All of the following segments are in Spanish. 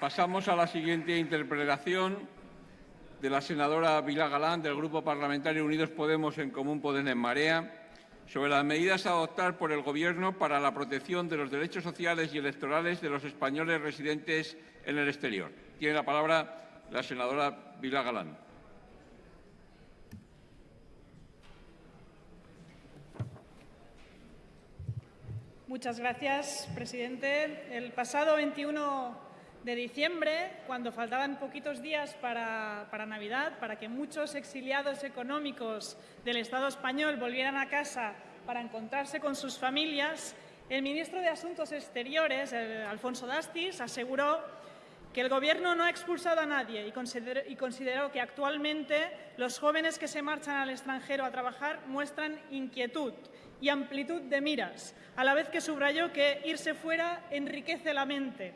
Pasamos a la siguiente interpretación de la senadora Vila Galán del Grupo Parlamentario Unidos Podemos en Común Podem en Marea sobre las medidas a adoptar por el Gobierno para la protección de los derechos sociales y electorales de los españoles residentes en el exterior. Tiene la palabra la senadora Vila Galán. Muchas gracias, presidente. El pasado 21 de diciembre, cuando faltaban poquitos días para, Navidad, para que muchos exiliados económicos del Estado español volvieran a casa para encontrarse con sus familias, el ministro de Asuntos Exteriores, Alfonso Dastis, aseguró que el Gobierno no ha expulsado a nadie y consideró, y consideró, que actualmente los jóvenes que se marchan al extranjero a trabajar muestran inquietud y amplitud de miras, a la vez que subrayó que irse fuera enriquece la mente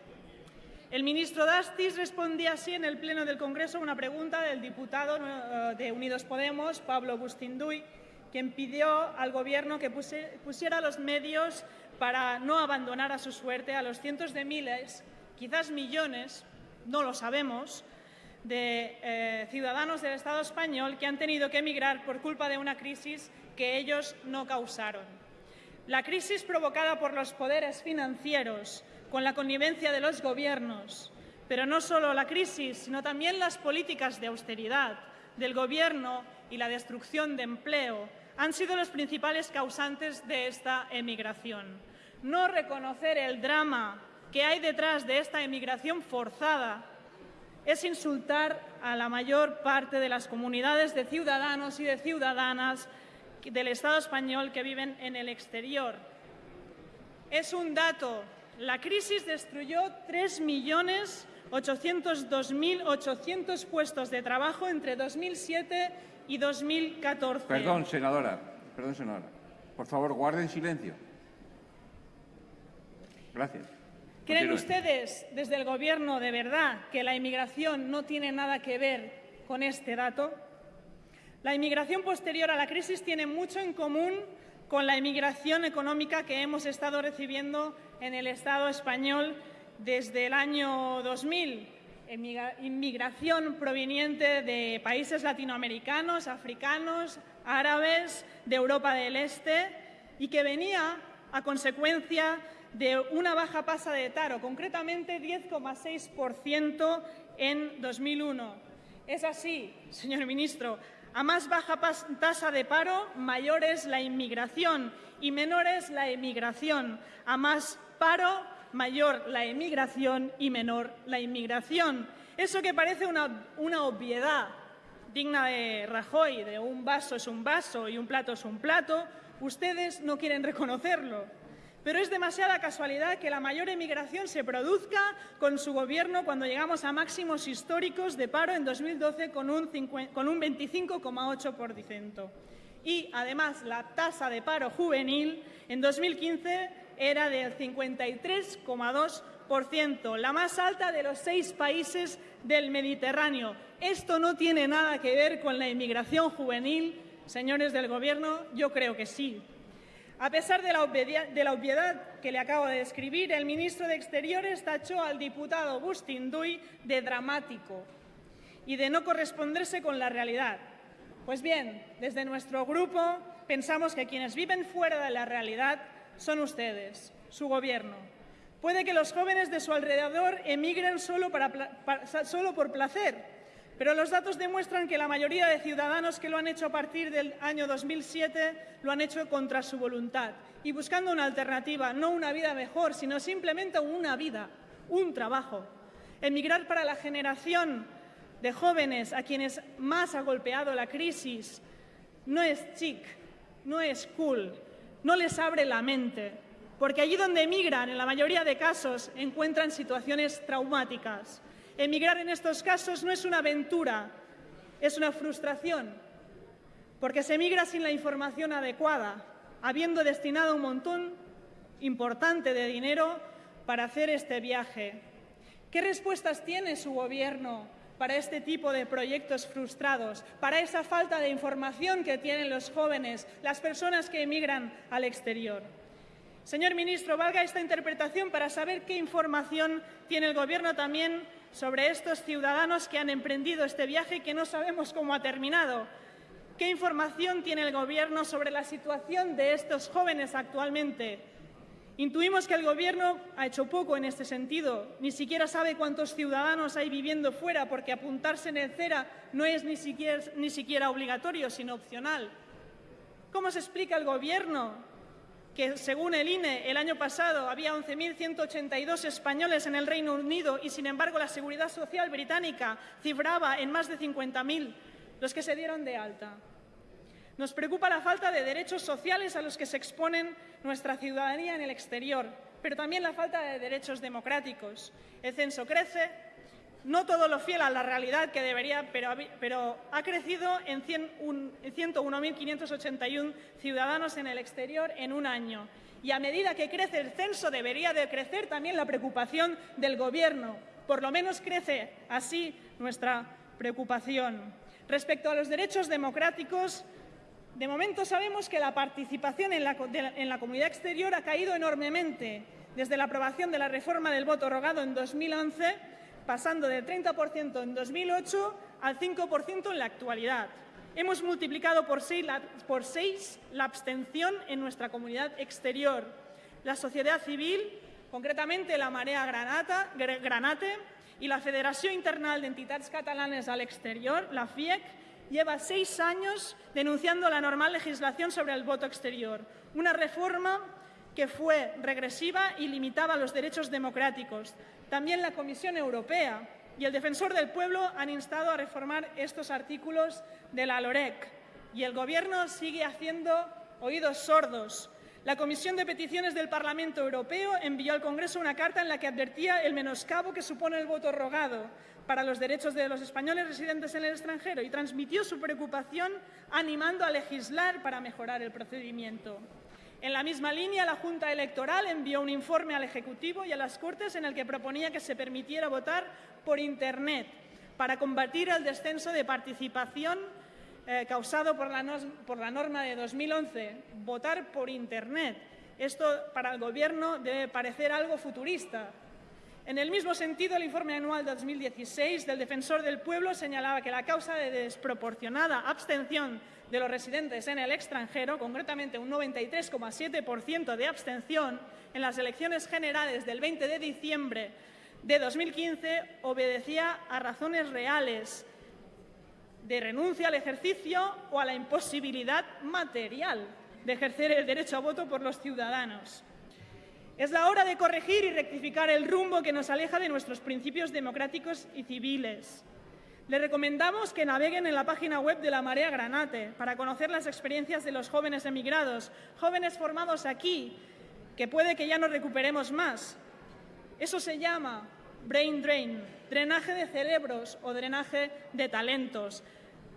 el ministro Dastis respondía así en el Pleno del Congreso a una pregunta del diputado eh, de Unidos Podemos, Pablo Bustinduy, quien pidió al Gobierno que pusiera los medios para no abandonar a su suerte a los cientos de miles, quizás millones, no lo sabemos, de eh, ciudadanos del Estado español que han tenido que emigrar por culpa de una crisis que ellos no causaron. La crisis provocada por los poderes financieros, con la connivencia de los gobiernos, pero no solo la crisis, sino también las políticas de austeridad del Gobierno y la destrucción de empleo han sido los principales causantes de esta emigración. No reconocer el drama que hay detrás de esta emigración forzada es insultar a la mayor parte de las comunidades de ciudadanos y de ciudadanas del Estado español que viven en el exterior. Es un dato la crisis destruyó 3.802.800 puestos de trabajo entre 2007 y 2014. Perdón, senadora. Perdón, senadora. Por favor, guarden silencio. Gracias. ¿Creen ustedes, desde el Gobierno, de verdad que la inmigración no tiene nada que ver con este dato? La inmigración posterior a la crisis tiene mucho en común con la inmigración económica que hemos estado recibiendo en el Estado español desde el año 2000. Inmigración proveniente de países latinoamericanos, africanos, árabes, de Europa del Este y que venía a consecuencia de una baja tasa de taro, concretamente 10,6% en 2001. Es así, señor ministro, a más baja tasa de paro, mayor es la inmigración y menor es la emigración. A más paro, mayor la emigración y menor la inmigración. Eso que parece una, una obviedad digna de Rajoy, de un vaso es un vaso y un plato es un plato, ustedes no quieren reconocerlo. Pero es demasiada casualidad que la mayor emigración se produzca con su gobierno cuando llegamos a máximos históricos de paro en 2012 con un, con un 25,8%. Y, además, la tasa de paro juvenil en 2015 era del 53,2%, la más alta de los seis países del Mediterráneo. Esto no tiene nada que ver con la inmigración juvenil, señores del Gobierno, yo creo que sí. A pesar de la, obviedad que le acabo de describir, el ministro de Exteriores tachó al diputado Bustinduy de dramático y de no corresponderse con la realidad. Pues bien, desde nuestro grupo pensamos que quienes viven fuera de la realidad son ustedes, su Gobierno. Puede que los jóvenes de su alrededor emigren solo, por placer, pero los datos demuestran que la mayoría de ciudadanos que lo han hecho a partir del año 2007 lo han hecho contra su voluntad y buscando una alternativa, no una vida mejor, sino simplemente una vida, un trabajo. Emigrar para la generación de jóvenes a quienes más ha golpeado la crisis no es chic, no es cool, no les abre la mente, porque allí donde emigran, en la mayoría de casos, encuentran situaciones traumáticas. Emigrar en estos casos no es una aventura, es una frustración, porque se emigra sin la información adecuada, habiendo destinado un montón importante de dinero para hacer este viaje. ¿Qué respuestas tiene su Gobierno para este tipo de proyectos frustrados, para esa falta de información que tienen los jóvenes, las personas que emigran al exterior? Señor ministro, valga esta interpretación para saber qué información tiene el Gobierno también sobre estos ciudadanos que han emprendido este viaje que no sabemos cómo ha terminado. ¿Qué información tiene el Gobierno sobre la situación de estos jóvenes actualmente? Intuimos que el Gobierno ha hecho poco en este sentido. Ni siquiera sabe cuántos ciudadanos hay viviendo fuera porque apuntarse en el CERA no es ni siquiera, ni siquiera obligatorio, sino opcional. ¿Cómo se explica el Gobierno que, según el INE, el año pasado había 11.182 españoles en el Reino Unido y, sin embargo, la Seguridad Social británica cifraba en más de 50.000 los que se dieron de alta? Nos preocupa la falta de derechos sociales a los que se exponen nuestra ciudadanía en el exterior, pero también la falta de derechos democráticos. El censo crece, no todo lo fiel a la realidad que debería, pero, ha crecido en 101.581 ciudadanos en el exterior en un año. Y a medida que crece el censo, debería de crecer también la preocupación del Gobierno. Por lo menos crece así nuestra preocupación. Respecto a los derechos democráticos, de momento sabemos que la participación en la, comunidad exterior ha caído enormemente desde la aprobación de la reforma del voto rogado en 2011, pasando del 30% en 2008 al 5% en la actualidad. Hemos multiplicado por seis, la abstención en nuestra comunidad exterior. La sociedad civil, concretamente la Marea Granata, Granate y la Federación Internacional de Entidades Catalanes al Exterior, la FIEC, lleva seis años denunciando la normal legislación sobre el voto exterior, una reforma que fue regresiva y limitaba los derechos democráticos. También la Comisión Europea y el Defensor del Pueblo han instado a reformar estos artículos de la LOREC y el Gobierno sigue haciendo oídos sordos. La Comisión de Peticiones del Parlamento Europeo envió al Congreso una carta en la que advertía el menoscabo que supone el voto rogado, para los derechos de los españoles residentes en el extranjero y transmitió su preocupación animando a legislar para mejorar el procedimiento. En la misma línea, la Junta Electoral envió un informe al Ejecutivo y a las Cortes en el que proponía que se permitiera votar por Internet para combatir el descenso de participación eh, causado por la, por la norma de 2011. Votar por Internet. Esto para el Gobierno debe parecer algo futurista, en el mismo sentido, el informe anual de 2016 del Defensor del Pueblo señalaba que la causa de desproporcionada abstención de los residentes en el extranjero, concretamente un 93,7% de abstención en las elecciones generales del 20 de diciembre de 2015, obedecía a razones reales de renuncia al ejercicio o a la imposibilidad material de ejercer el derecho a voto por los ciudadanos. Es la hora de corregir y rectificar el rumbo que nos aleja de nuestros principios democráticos y civiles. Les recomendamos que naveguen en la página web de la Marea Granate para conocer las experiencias de los jóvenes emigrados, jóvenes formados aquí, que puede que ya no recuperemos más. Eso se llama brain drain, drenaje de cerebros o drenaje de talentos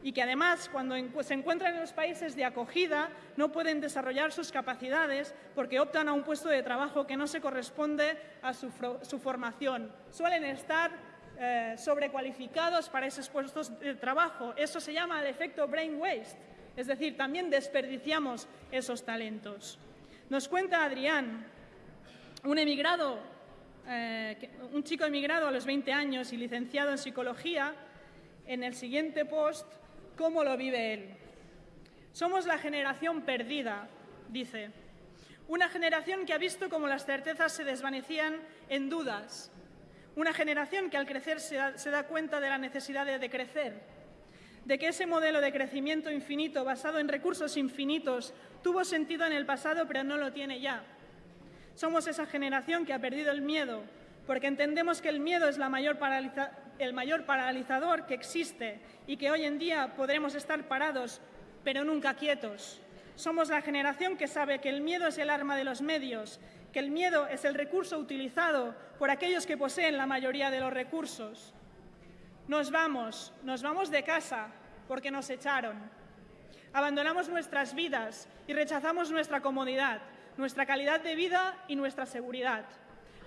y que además cuando se encuentran en los países de acogida no pueden desarrollar sus capacidades porque optan a un puesto de trabajo que no se corresponde a su, formación. Suelen estar eh, sobrecualificados para esos puestos de trabajo. Eso se llama el efecto brain waste, es decir, también desperdiciamos esos talentos. Nos cuenta Adrián, un emigrado, eh, un chico emigrado a los 20 años y licenciado en psicología, en el siguiente post cómo lo vive él. Somos la generación perdida, dice. Una generación que ha visto cómo las certezas se desvanecían en dudas. Una generación que al crecer se da, cuenta de la necesidad de, de crecer, de que ese modelo de crecimiento infinito basado en recursos infinitos tuvo sentido en el pasado pero no lo tiene ya. Somos esa generación que ha perdido el miedo, porque entendemos que el miedo es la mayor paralización el mayor paralizador que existe y que hoy en día podremos estar parados, pero nunca quietos. Somos la generación que sabe que el miedo es el arma de los medios, que el miedo es el recurso utilizado por aquellos que poseen la mayoría de los recursos. Nos vamos, nos vamos de casa porque nos echaron. Abandonamos nuestras vidas y rechazamos nuestra comodidad, nuestra calidad de vida y nuestra seguridad.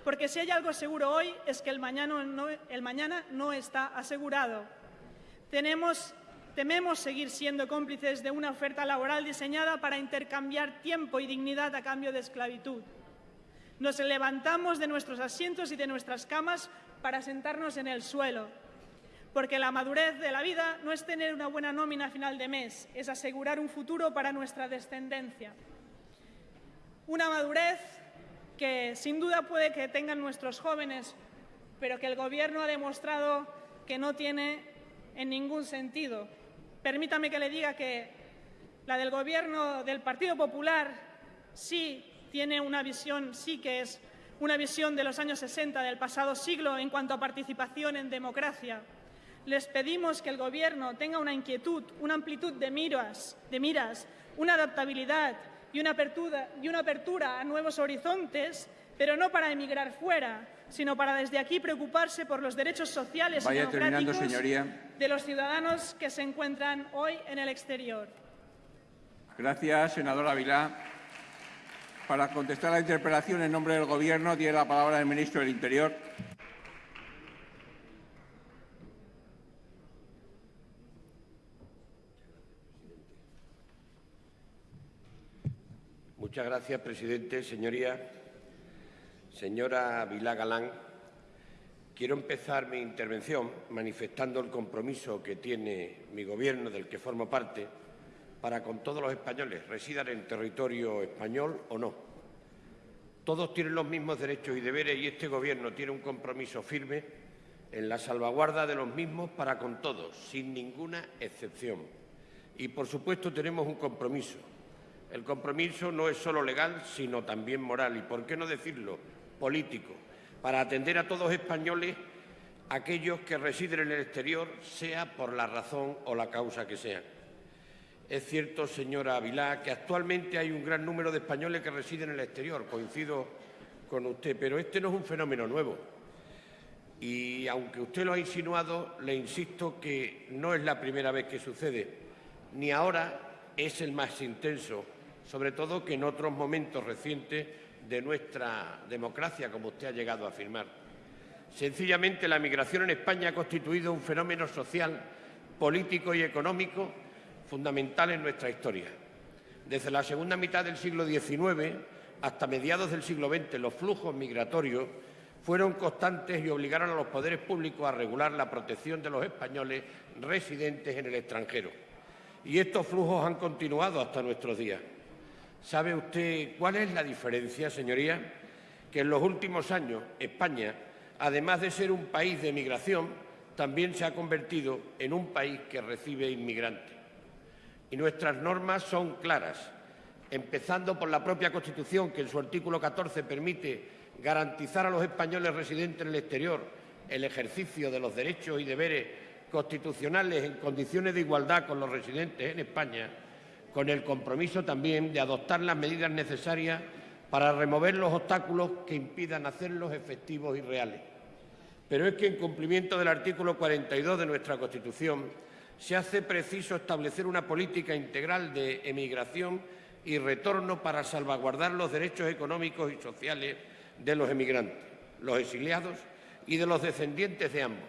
Porque si hay algo seguro hoy es que el mañana no, el mañana no está asegurado. Tenemos, tememos seguir siendo cómplices de una oferta laboral diseñada para intercambiar tiempo y dignidad a cambio de esclavitud. Nos levantamos de nuestros asientos y de nuestras camas para sentarnos en el suelo. Porque la madurez de la vida no es tener una buena nómina a final de mes, es asegurar un futuro para nuestra descendencia. Una madurez que sin duda puede que tengan nuestros jóvenes, pero que el Gobierno ha demostrado que no tiene en ningún sentido. Permítame que le diga que la del Gobierno del Partido Popular sí tiene una visión, sí que es una visión de los años 60 del pasado siglo en cuanto a participación en democracia. Les pedimos que el Gobierno tenga una inquietud, una amplitud de miras, de miras una adaptabilidad y una, apertura, y una apertura a nuevos horizontes, pero no para emigrar fuera, sino para desde aquí preocuparse por los derechos sociales y democráticos de los ciudadanos que se encuentran hoy en el exterior. Gracias, senadora Vilá. Para contestar la interpelación en nombre del Gobierno, tiene la palabra el ministro del Interior. Muchas gracias, presidente. Señoría, señora Vilá Galán, quiero empezar mi intervención manifestando el compromiso que tiene mi Gobierno, del que formo parte, para con todos los españoles, residan en territorio español o no. Todos tienen los mismos derechos y deberes y este Gobierno tiene un compromiso firme en la salvaguarda de los mismos para con todos, sin ninguna excepción. Y, por supuesto, tenemos un compromiso el compromiso no es solo legal, sino también moral y, por qué no decirlo, político, para atender a todos españoles, aquellos que residen en el exterior, sea por la razón o la causa que sea. Es cierto, señora Avilá, que actualmente hay un gran número de españoles que residen en el exterior, coincido con usted, pero este no es un fenómeno nuevo. Y aunque usted lo ha insinuado, le insisto que no es la primera vez que sucede, ni ahora es el más intenso sobre todo que en otros momentos recientes de nuestra democracia, como usted ha llegado a afirmar. Sencillamente, la migración en España ha constituido un fenómeno social, político y económico fundamental en nuestra historia. Desde la segunda mitad del siglo XIX hasta mediados del siglo XX, los flujos migratorios fueron constantes y obligaron a los poderes públicos a regular la protección de los españoles residentes en el extranjero. Y estos flujos han continuado hasta nuestros días. ¿Sabe usted cuál es la diferencia, señoría? Que en los últimos años España, además de ser un país de migración, también se ha convertido en un país que recibe inmigrantes. Y nuestras normas son claras, empezando por la propia Constitución, que en su artículo 14 permite garantizar a los españoles residentes en el exterior el ejercicio de los derechos y deberes constitucionales en condiciones de igualdad con los residentes en España con el compromiso también de adoptar las medidas necesarias para remover los obstáculos que impidan hacerlos efectivos y reales. Pero es que, en cumplimiento del artículo 42 de nuestra Constitución, se hace preciso establecer una política integral de emigración y retorno para salvaguardar los derechos económicos y sociales de los emigrantes, los exiliados y de los descendientes de ambos.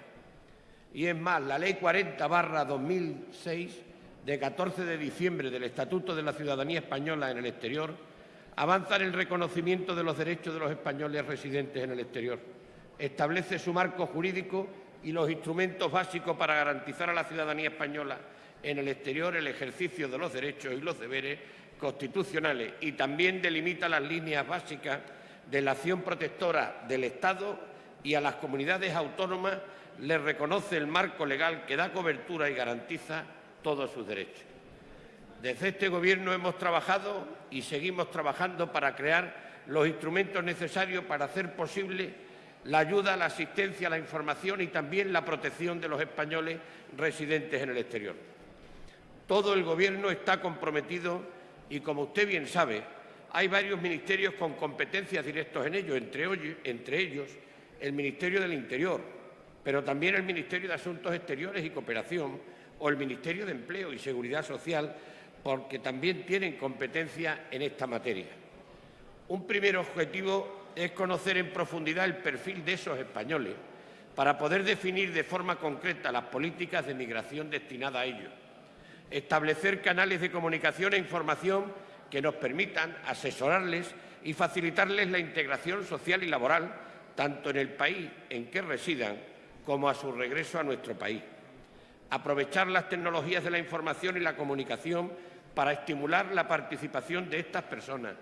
Y es más, la Ley 40-2006 de 14 de diciembre del Estatuto de la Ciudadanía Española en el exterior avanza en el reconocimiento de los derechos de los españoles residentes en el exterior. Establece su marco jurídico y los instrumentos básicos para garantizar a la ciudadanía española en el exterior el ejercicio de los derechos y los deberes constitucionales y también delimita las líneas básicas de la acción protectora del Estado y a las comunidades autónomas les reconoce el marco legal que da cobertura y garantiza todos sus derechos. Desde este Gobierno hemos trabajado y seguimos trabajando para crear los instrumentos necesarios para hacer posible la ayuda, la asistencia, la información y también la protección de los españoles residentes en el exterior. Todo el Gobierno está comprometido y, como usted bien sabe, hay varios ministerios con competencias directas en ello, entre, entre ellos el Ministerio del Interior, pero también el Ministerio de Asuntos Exteriores y Cooperación, o el Ministerio de Empleo y Seguridad Social, porque también tienen competencia en esta materia. Un primer objetivo es conocer en profundidad el perfil de esos españoles para poder definir de forma concreta las políticas de migración destinadas a ellos, establecer canales de comunicación e información que nos permitan asesorarles y facilitarles la integración social y laboral tanto en el país en que residan como a su regreso a nuestro país. Aprovechar las tecnologías de la información y la comunicación para estimular la participación de estas personas.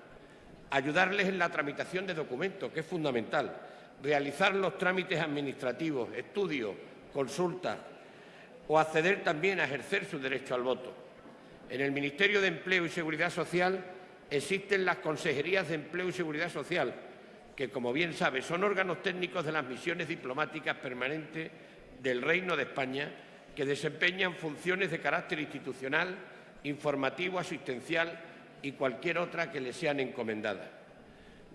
Ayudarles en la tramitación de documentos, que es fundamental. Realizar los trámites administrativos, estudios, consultas o acceder también a ejercer su derecho al voto. En el Ministerio de Empleo y Seguridad Social existen las Consejerías de Empleo y Seguridad Social, que, como bien sabe, son órganos técnicos de las misiones diplomáticas permanentes del Reino de España que desempeñan funciones de carácter institucional, informativo, asistencial y cualquier otra que les sean encomendadas.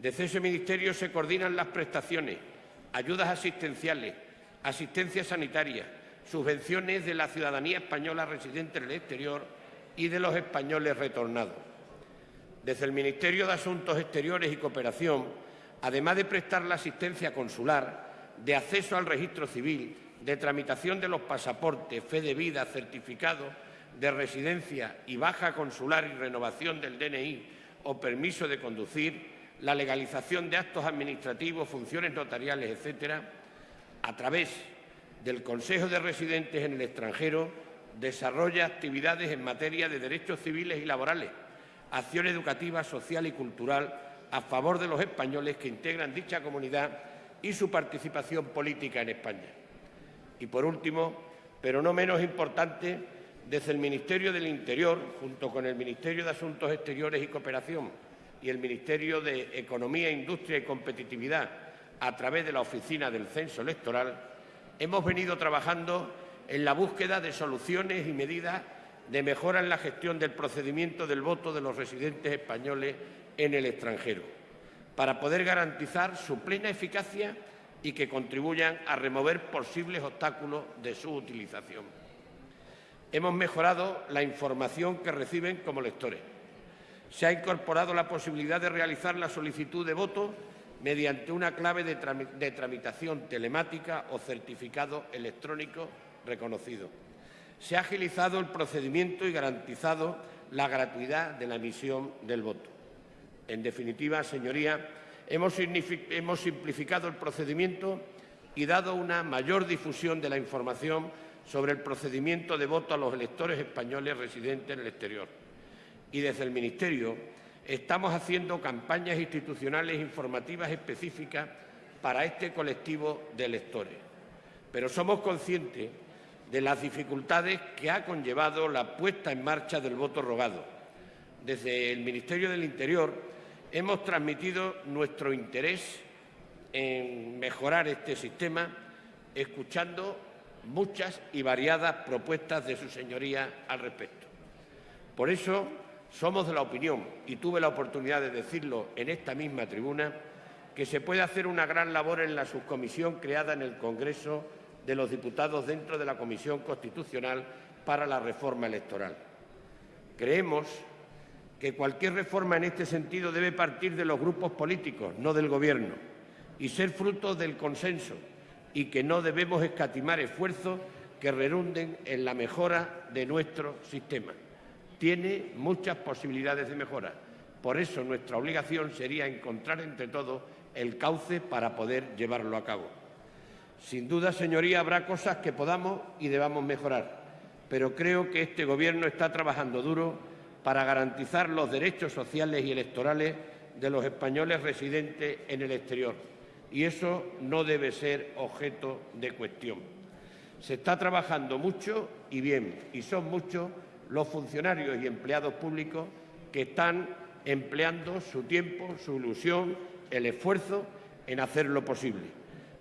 Desde ese ministerio se coordinan las prestaciones, ayudas asistenciales, asistencia sanitaria, subvenciones de la ciudadanía española residente en el exterior y de los españoles retornados. Desde el Ministerio de Asuntos Exteriores y Cooperación además de prestar la asistencia consular, de acceso al registro civil, de tramitación de los pasaportes, fe de vida, certificado de residencia y baja consular y renovación del DNI o permiso de conducir, la legalización de actos administrativos, funciones notariales, etcétera, a través del Consejo de Residentes en el extranjero, desarrolla actividades en materia de derechos civiles y laborales, acción educativa, social y cultural a favor de los españoles que integran dicha comunidad y su participación política en España. Y por último, pero no menos importante, desde el Ministerio del Interior, junto con el Ministerio de Asuntos Exteriores y Cooperación y el Ministerio de Economía, Industria y Competitividad, a través de la Oficina del Censo Electoral, hemos venido trabajando en la búsqueda de soluciones y medidas de mejora en la gestión del procedimiento del voto de los residentes españoles en el extranjero, para poder garantizar su plena eficacia y que contribuyan a remover posibles obstáculos de su utilización. Hemos mejorado la información que reciben como lectores. Se ha incorporado la posibilidad de realizar la solicitud de voto mediante una clave de, tramitación telemática o certificado electrónico reconocido. Se ha agilizado el procedimiento y garantizado la gratuidad de la emisión del voto. En definitiva, señoría, hemos, simplificado el procedimiento y dado una mayor difusión de la información sobre el procedimiento de voto a los electores españoles residentes en el exterior. Y desde el Ministerio estamos haciendo campañas institucionales informativas específicas para este colectivo de electores. Pero somos conscientes de las dificultades que ha conllevado la puesta en marcha del voto rogado. Desde el Ministerio del Interior hemos transmitido nuestro interés en mejorar este sistema, escuchando muchas y variadas propuestas de su señoría al respecto. Por eso somos de la opinión, y tuve la oportunidad de decirlo en esta misma tribuna, que se puede hacer una gran labor en la subcomisión creada en el Congreso de los Diputados dentro de la Comisión Constitucional para la Reforma Electoral. Creemos que cualquier reforma en este sentido debe partir de los grupos políticos, no del Gobierno, y ser fruto del consenso, y que no debemos escatimar esfuerzos que rerunden en la mejora de nuestro sistema. Tiene muchas posibilidades de mejora. Por eso nuestra obligación sería encontrar entre todos el cauce para poder llevarlo a cabo. Sin duda, señoría, habrá cosas que podamos y debamos mejorar, pero creo que este Gobierno está trabajando duro para garantizar los derechos sociales y electorales de los españoles residentes en el exterior. Y eso no debe ser objeto de cuestión. Se está trabajando mucho y bien, y son muchos los funcionarios y empleados públicos que están empleando su tiempo, su ilusión, el esfuerzo en hacer lo posible.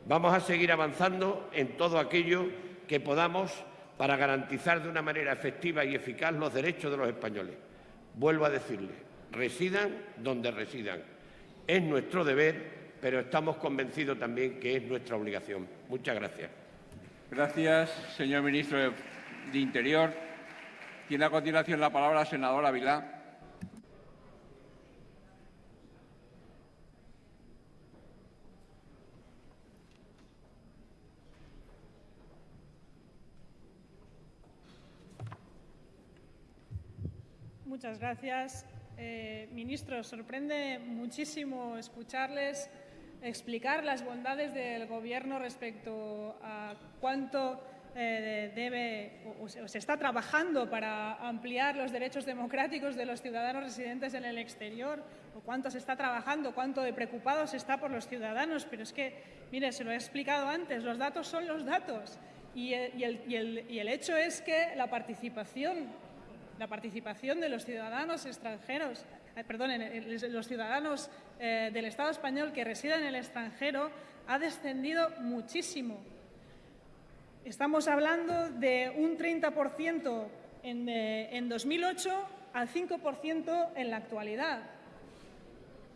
Vamos a seguir avanzando en todo aquello que podamos para garantizar de una manera efectiva y eficaz los derechos de los españoles. Vuelvo a decirle, residan donde residan. Es nuestro deber, pero estamos convencidos también que es nuestra obligación. Muchas gracias. Gracias, señor ministro de Interior. Tiene a continuación la palabra la senadora Vilá. Muchas gracias. Eh, ministro, sorprende muchísimo escucharles explicar las bondades del Gobierno respecto a cuánto eh, debe o, se está trabajando para ampliar los derechos democráticos de los ciudadanos residentes en el exterior o cuánto se está trabajando, cuánto de preocupados está por los ciudadanos. Pero es que, mire, se lo he explicado antes, los datos son los datos y y el hecho es que la participación, la participación de los ciudadanos extranjeros eh, perdón, los ciudadanos eh, del Estado español que residen en el extranjero ha descendido muchísimo. Estamos hablando de un 30% en, en 2008 al 5% en la actualidad.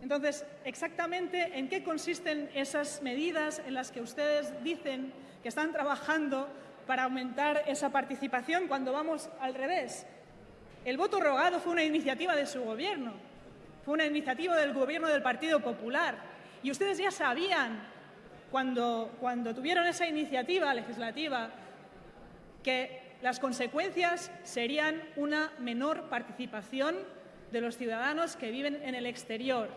Entonces, exactamente en qué consisten esas medidas en las que ustedes dicen que están trabajando para aumentar esa participación cuando vamos al revés. El voto rogado fue una iniciativa de su gobierno, fue una iniciativa del gobierno del Partido Popular. Y ustedes ya sabían cuando, cuando tuvieron esa iniciativa legislativa que las consecuencias serían una menor participación de los ciudadanos que viven en el exterior.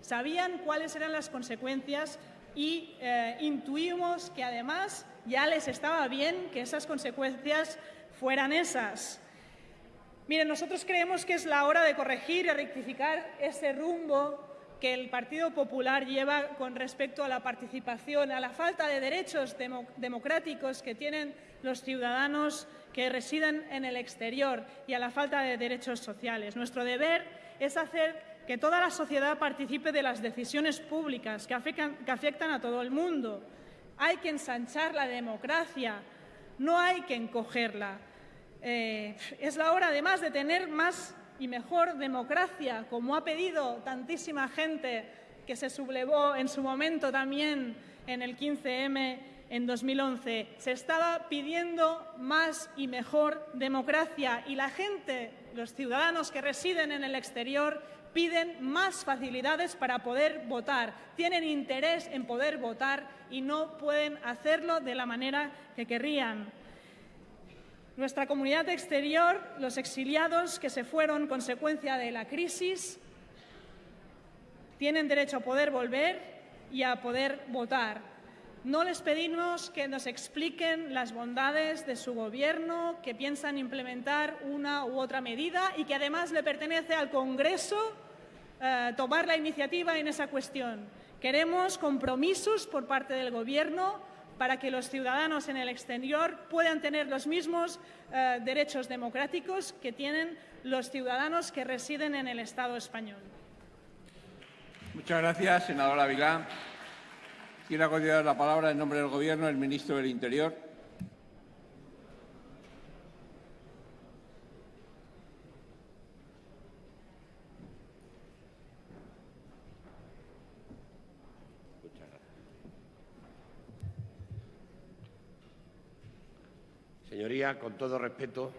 Sabían cuáles eran las consecuencias y eh, intuimos que además ya les estaba bien que esas consecuencias fueran esas. Miren, nosotros creemos que es la hora de corregir y rectificar ese rumbo que el Partido Popular lleva con respecto a la participación, a la falta de derechos democráticos que tienen los ciudadanos que residen en el exterior y a la falta de derechos sociales. Nuestro deber es hacer que toda la sociedad participe de las decisiones públicas que afectan, que afectan a todo el mundo. Hay que ensanchar la democracia, no hay que encogerla. Eh, es la hora, además, de tener más y mejor democracia, como ha pedido tantísima gente que se sublevó en su momento también en el 15M en 2011. Se estaba pidiendo más y mejor democracia y la gente, los ciudadanos que residen en el exterior, piden más facilidades para poder votar. Tienen interés en poder votar y no pueden hacerlo de la manera que querrían. Nuestra comunidad exterior, los exiliados que se fueron consecuencia de la crisis, tienen derecho a poder volver y a poder votar. No les pedimos que nos expliquen las bondades de su gobierno, que piensan implementar una u otra medida y que además le pertenece al Congreso eh, tomar la iniciativa en esa cuestión. Queremos compromisos por parte del Gobierno para que los ciudadanos en el exterior puedan tener los mismos eh, derechos democráticos que tienen los ciudadanos que residen en el Estado español. Muchas gracias, senadora Vilá. Quiero continuar la palabra en nombre del Gobierno el ministro del Interior. Señoría, con todo respeto,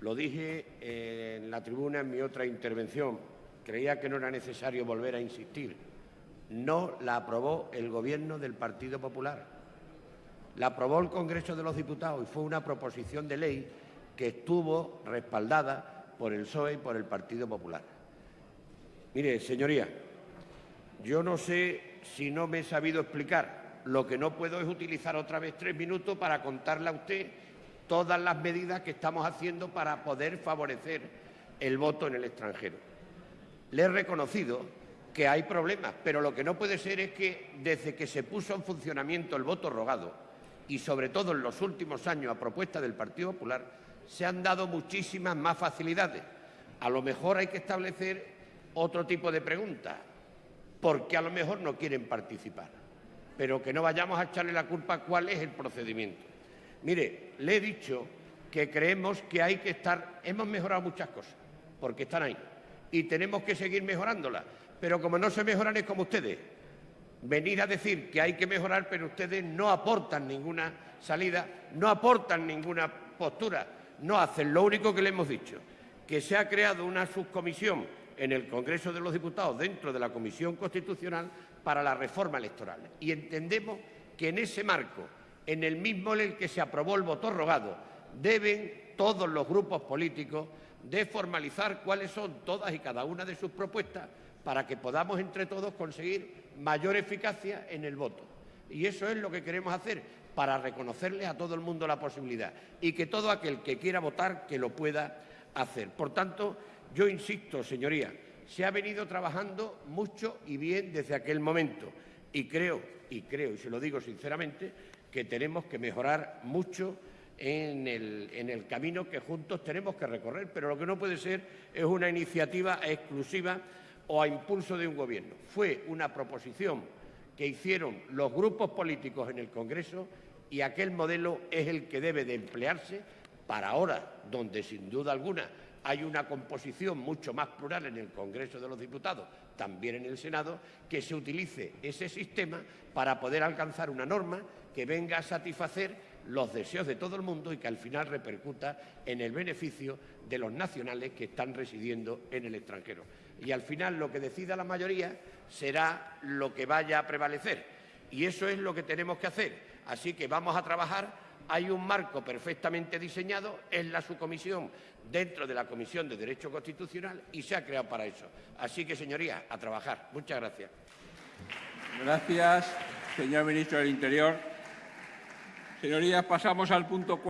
lo dije en la tribuna en mi otra intervención. Creía que no era necesario volver a insistir. No la aprobó el Gobierno del Partido Popular. La aprobó el Congreso de los Diputados y fue una proposición de ley que estuvo respaldada por el PSOE y por el Partido Popular. Mire, señoría, yo no sé si no me he sabido explicar lo que no puedo es utilizar otra vez tres minutos para contarle a usted todas las medidas que estamos haciendo para poder favorecer el voto en el extranjero. Le he reconocido que hay problemas, pero lo que no puede ser es que desde que se puso en funcionamiento el voto rogado y sobre todo en los últimos años a propuesta del Partido Popular, se han dado muchísimas más facilidades. A lo mejor hay que establecer otro tipo de preguntas, porque a lo mejor no quieren participar pero que no vayamos a echarle la culpa cuál es el procedimiento. Mire, le he dicho que creemos que hay que estar, hemos mejorado muchas cosas, porque están ahí, y tenemos que seguir mejorándolas, pero como no se mejoran es como ustedes, venir a decir que hay que mejorar, pero ustedes no aportan ninguna salida, no aportan ninguna postura, no hacen lo único que le hemos dicho, que se ha creado una subcomisión en el Congreso de los Diputados dentro de la Comisión Constitucional para la reforma electoral. Y entendemos que en ese marco, en el mismo en el que se aprobó el voto rogado, deben todos los grupos políticos de formalizar cuáles son todas y cada una de sus propuestas para que podamos entre todos conseguir mayor eficacia en el voto. Y eso es lo que queremos hacer para reconocerle a todo el mundo la posibilidad y que todo aquel que quiera votar que lo pueda hacer. Por tanto, yo insisto, señoría, se ha venido trabajando mucho y bien desde aquel momento y creo, y creo, y se lo digo sinceramente, que tenemos que mejorar mucho en el, en el, camino que juntos tenemos que recorrer, pero lo que no puede ser es una iniciativa exclusiva o a impulso de un Gobierno. Fue una proposición que hicieron los grupos políticos en el Congreso y aquel modelo es el que debe de emplearse para ahora, donde sin duda alguna hay una composición mucho más plural en el Congreso de los Diputados, también en el Senado, que se utilice ese sistema para poder alcanzar una norma que venga a satisfacer los deseos de todo el mundo y que al final repercuta en el beneficio de los nacionales que están residiendo en el extranjero. Y al final lo que decida la mayoría será lo que vaya a prevalecer. Y eso es lo que tenemos que hacer. Así que vamos a trabajar hay un marco perfectamente diseñado en la subcomisión dentro de la Comisión de Derecho Constitucional y se ha creado para eso. Así que, señorías, a trabajar. Muchas gracias. Gracias, señor ministro del Interior. Señorías, pasamos al punto